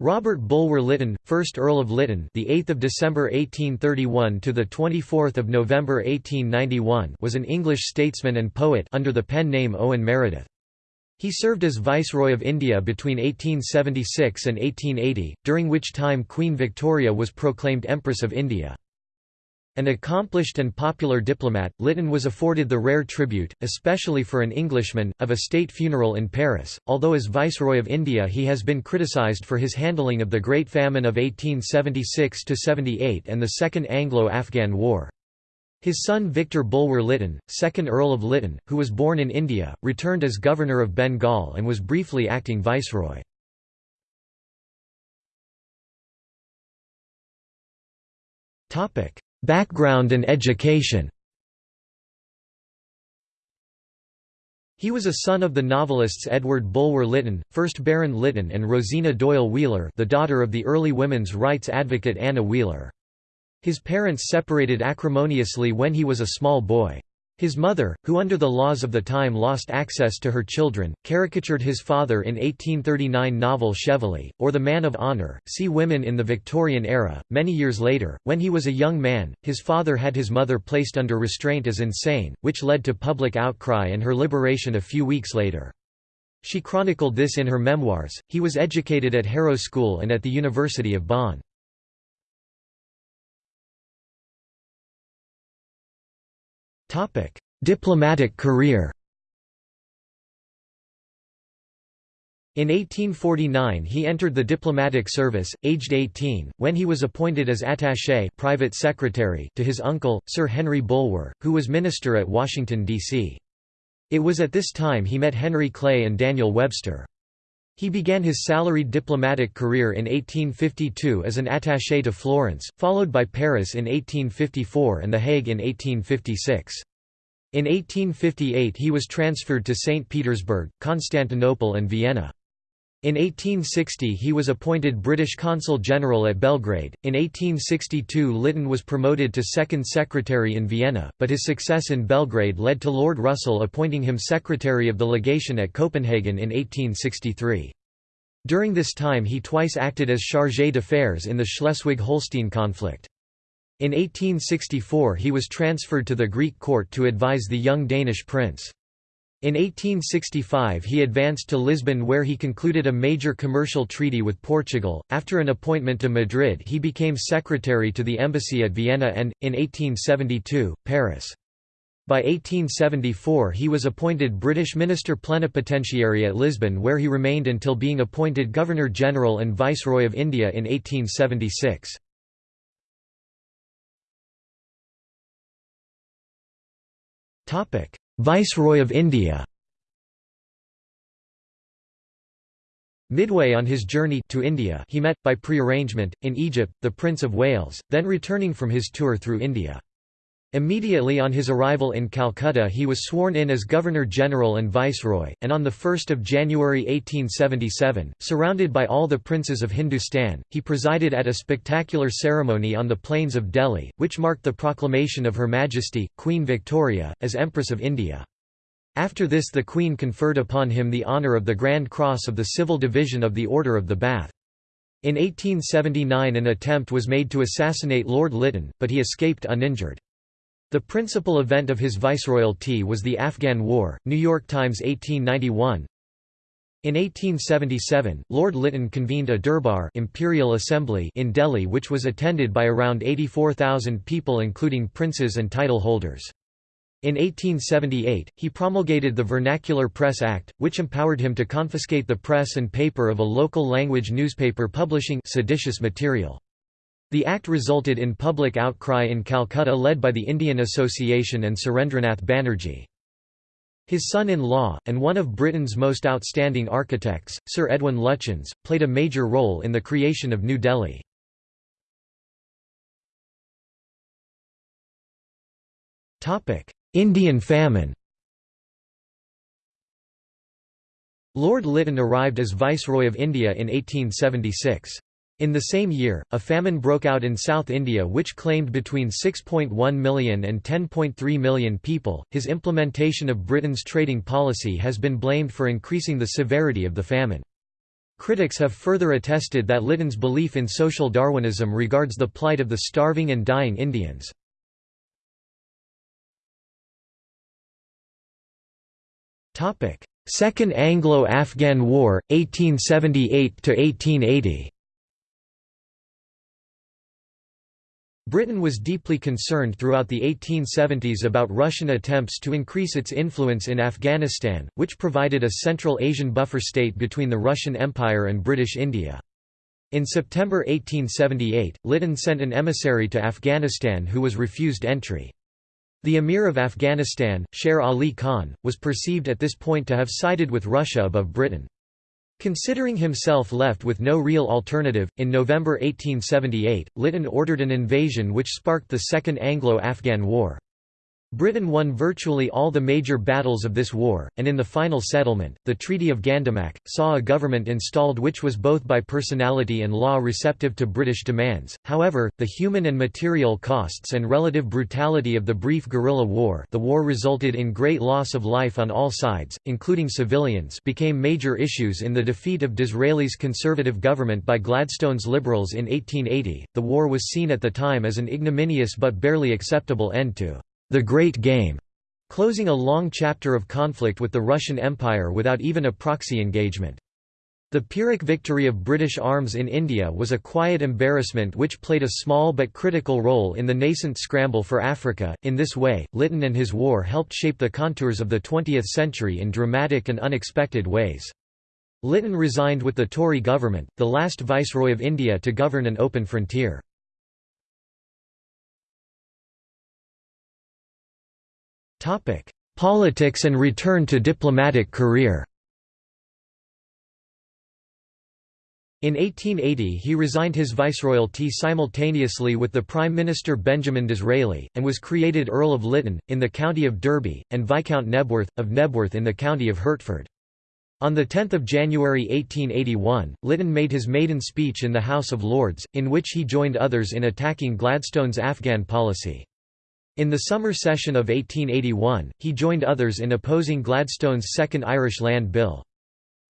Robert Bulwer Lytton, 1st Earl of Lytton, the 8th of December 1831 to the 24th of November 1891, was an English statesman and poet under the pen name Owen Meredith. He served as Viceroy of India between 1876 and 1880, during which time Queen Victoria was proclaimed Empress of India. An accomplished and popular diplomat, Lytton was afforded the rare tribute, especially for an Englishman, of a state funeral in Paris, although as Viceroy of India he has been criticised for his handling of the Great Famine of 1876–78 and the Second Anglo-Afghan War. His son Victor Bulwer Lytton, 2nd Earl of Lytton, who was born in India, returned as Governor of Bengal and was briefly acting Viceroy. Topic: Background and education He was a son of the novelists Edward Bulwer Lytton, 1st Baron Lytton and Rosina Doyle Wheeler the daughter of the early women's rights advocate Anna Wheeler. His parents separated acrimoniously when he was a small boy. His mother, who under the laws of the time lost access to her children, caricatured his father in 1839 novel Cheveley, or The Man of Honour. See Women in the Victorian Era. Many years later, when he was a young man, his father had his mother placed under restraint as insane, which led to public outcry and her liberation a few weeks later. She chronicled this in her memoirs. He was educated at Harrow School and at the University of Bonn. Diplomatic career In 1849 he entered the diplomatic service, aged 18, when he was appointed as attaché private secretary to his uncle, Sir Henry Bulwer, who was minister at Washington, D.C. It was at this time he met Henry Clay and Daniel Webster. He began his salaried diplomatic career in 1852 as an attaché to Florence, followed by Paris in 1854 and The Hague in 1856. In 1858 he was transferred to St. Petersburg, Constantinople and Vienna. In 1860 he was appointed British Consul General at Belgrade. In 1862 Lytton was promoted to Second Secretary in Vienna, but his success in Belgrade led to Lord Russell appointing him Secretary of the Legation at Copenhagen in 1863. During this time he twice acted as chargé d'affaires in the Schleswig-Holstein conflict. In 1864 he was transferred to the Greek court to advise the young Danish prince. In 1865 he advanced to Lisbon where he concluded a major commercial treaty with Portugal. After an appointment to Madrid he became secretary to the embassy at Vienna and, in 1872, Paris. By 1874 he was appointed British Minister Plenipotentiary at Lisbon where he remained until being appointed Governor-General and Viceroy of India in 1876. Viceroy of India Midway on his journey to India he met, by pre-arrangement, in Egypt, the Prince of Wales, then returning from his tour through India. Immediately on his arrival in Calcutta he was sworn in as Governor-General and Viceroy, and on 1 January 1877, surrounded by all the princes of Hindustan, he presided at a spectacular ceremony on the plains of Delhi, which marked the proclamation of Her Majesty, Queen Victoria, as Empress of India. After this the Queen conferred upon him the honour of the Grand Cross of the Civil Division of the Order of the Bath. In 1879 an attempt was made to assassinate Lord Lytton, but he escaped uninjured. The principal event of his viceroyalty was the Afghan War, New York Times 1891. In 1877, Lord Lytton convened a Durbar Imperial Assembly in Delhi which was attended by around 84,000 people including princes and title holders. In 1878, he promulgated the Vernacular Press Act, which empowered him to confiscate the press and paper of a local language newspaper publishing seditious material. The act resulted in public outcry in Calcutta led by the Indian Association and Surendranath Banerjee. His son-in-law, and one of Britain's most outstanding architects, Sir Edwin Lutyens, played a major role in the creation of New Delhi. Indian famine Lord Lytton arrived as Viceroy of India in 1876. In the same year, a famine broke out in South India which claimed between 6.1 million and 10.3 million people. His implementation of Britain's trading policy has been blamed for increasing the severity of the famine. Critics have further attested that Lytton's belief in social Darwinism regards the plight of the starving and dying Indians. Second Anglo-Afghan War, 1878–1880 Britain was deeply concerned throughout the 1870s about Russian attempts to increase its influence in Afghanistan, which provided a Central Asian buffer state between the Russian Empire and British India. In September 1878, Lytton sent an emissary to Afghanistan who was refused entry. The Emir of Afghanistan, Sher Ali Khan, was perceived at this point to have sided with Russia above Britain. Considering himself left with no real alternative, in November 1878, Lytton ordered an invasion which sparked the Second Anglo-Afghan War. Britain won virtually all the major battles of this war, and in the final settlement, the Treaty of Gandamak, saw a government installed which was both by personality and law receptive to British demands. However, the human and material costs and relative brutality of the brief guerrilla war the war resulted in great loss of life on all sides, including civilians became major issues in the defeat of Disraeli's Conservative government by Gladstone's Liberals in 1880. The war was seen at the time as an ignominious but barely acceptable end to the Great Game, closing a long chapter of conflict with the Russian Empire without even a proxy engagement. The Pyrrhic victory of British arms in India was a quiet embarrassment which played a small but critical role in the nascent scramble for Africa. In this way, Lytton and his war helped shape the contours of the 20th century in dramatic and unexpected ways. Lytton resigned with the Tory government, the last viceroy of India to govern an open frontier. Politics and return to diplomatic career In 1880 he resigned his viceroyalty simultaneously with the Prime Minister Benjamin Disraeli, and was created Earl of Lytton, in the county of Derby, and Viscount Knebworth, of Knebworth in the county of Hertford. On 10 January 1881, Lytton made his maiden speech in the House of Lords, in which he joined others in attacking Gladstone's Afghan policy. In the summer session of 1881, he joined others in opposing Gladstone's Second Irish Land Bill.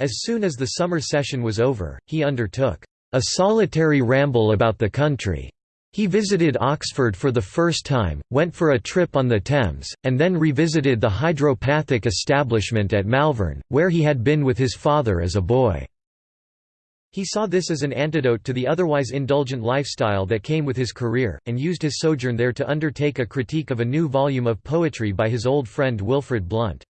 As soon as the summer session was over, he undertook a solitary ramble about the country. He visited Oxford for the first time, went for a trip on the Thames, and then revisited the hydropathic establishment at Malvern, where he had been with his father as a boy. He saw this as an antidote to the otherwise indulgent lifestyle that came with his career, and used his sojourn there to undertake a critique of a new volume of poetry by his old friend Wilfrid Blunt.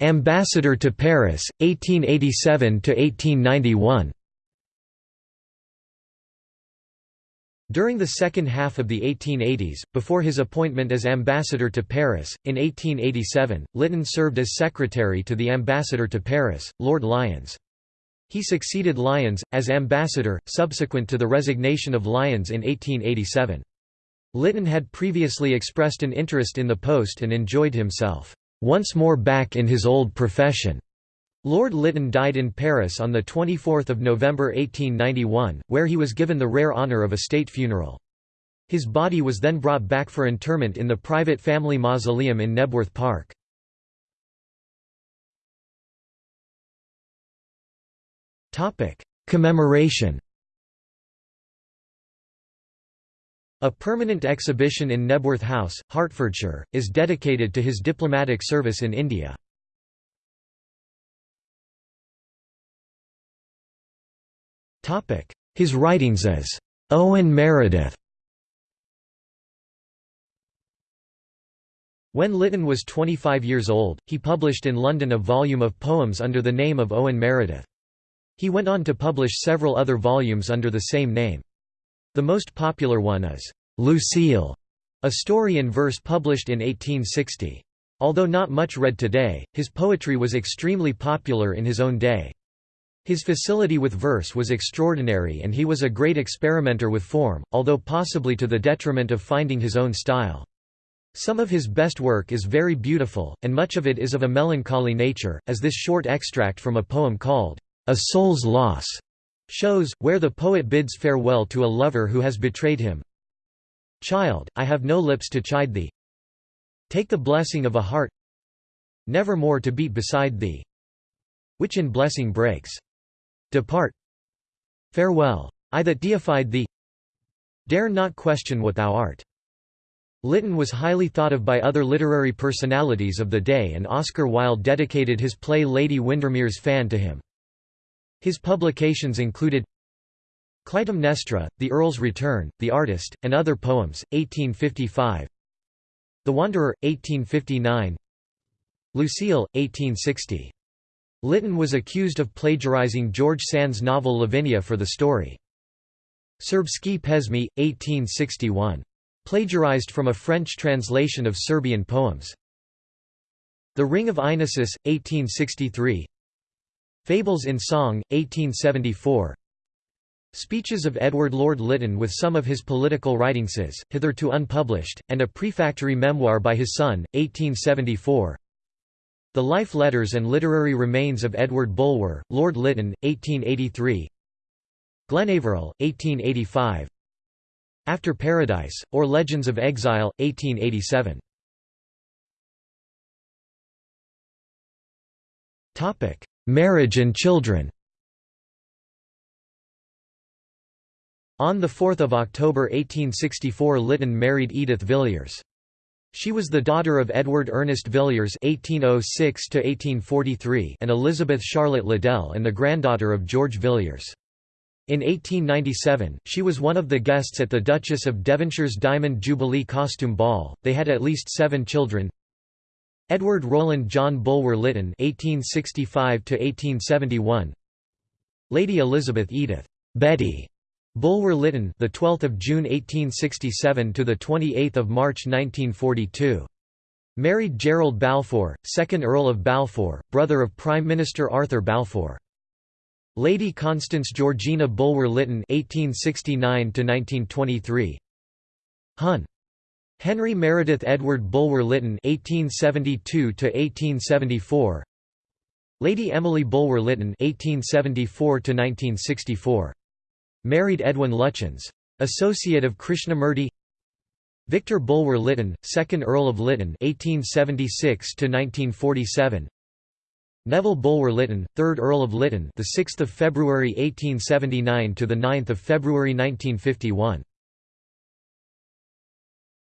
Ambassador to Paris, 1887–1891 During the second half of the 1880s, before his appointment as ambassador to Paris, in 1887, Lytton served as secretary to the ambassador to Paris, Lord Lyons. He succeeded Lyons, as ambassador, subsequent to the resignation of Lyons in 1887. Lytton had previously expressed an interest in the post and enjoyed himself, "...once more back in his old profession." Lord Lytton died in Paris on 24 November 1891, where he was given the rare honour of a state funeral. His body was then brought back for interment in the private family mausoleum in Knebworth Park. Commemoration A permanent exhibition in Knebworth House, Hertfordshire, is dedicated to his diplomatic service in India. His writings as Owen Meredith When Lytton was 25 years old, he published in London a volume of poems under the name of Owen Meredith. He went on to publish several other volumes under the same name. The most popular one is, "'Lucile", a story in verse published in 1860. Although not much read today, his poetry was extremely popular in his own day. His facility with verse was extraordinary and he was a great experimenter with form, although possibly to the detriment of finding his own style. Some of his best work is very beautiful, and much of it is of a melancholy nature, as this short extract from a poem called, A Soul's Loss, shows, where the poet bids farewell to a lover who has betrayed him. Child, I have no lips to chide thee. Take the blessing of a heart Never more to beat beside thee Which in blessing breaks Depart Farewell. I that deified thee Dare not question what thou art. Lytton was highly thought of by other literary personalities of the day and Oscar Wilde dedicated his play Lady Windermere's Fan to him. His publications included Clytemnestra, The Earl's Return, The Artist, and Other Poems, 1855 The Wanderer, 1859 Lucile, 1860. Lytton was accused of plagiarizing George Sand's novel Lavinia for the story. Serbski Pesmi, 1861. Plagiarized from a French translation of Serbian poems. The Ring of Amasis, 1863 Fables in Song, 1874 Speeches of Edward Lord Lytton with some of his political writings hitherto unpublished, and a prefatory memoir by his son, 1874 The Life Letters and Literary Remains of Edward Bulwer, Lord Lytton, 1883 Glenaveril, 1885 After Paradise, or Legends of Exile, 1887 Marriage and children. On 4 October 1864 Lytton married Edith Villiers. She was the daughter of Edward Ernest Villiers (1806–1843) and Elizabeth Charlotte Liddell, and the granddaughter of George Villiers. In 1897, she was one of the guests at the Duchess of Devonshire's Diamond Jubilee Costume Ball. They had at least seven children. Edward Roland John Bulwer Lytton (1865–1871). Lady Elizabeth Edith Betty Bulwer Lytton, the 12th of June 1867 to the 28th of March 1942. Married Gerald Balfour, 2nd Earl of Balfour, brother of Prime Minister Arthur Balfour. Lady Constance Georgina Bulwer Lytton 1869 to 1923. Hun. Henry Meredith Edward Bulwer Lytton 1872 to 1874. Lady Emily Bulwer Lytton 1874 to 1964. Married Edwin Lutyens. Associate of Krishnamurti Victor Bulwer Lytton, 2nd Earl of Lytton 1876 1947 Neville Bulwer Lytton, 3rd Earl of Lytton the 6th of February 1879 to the 9th of February 1951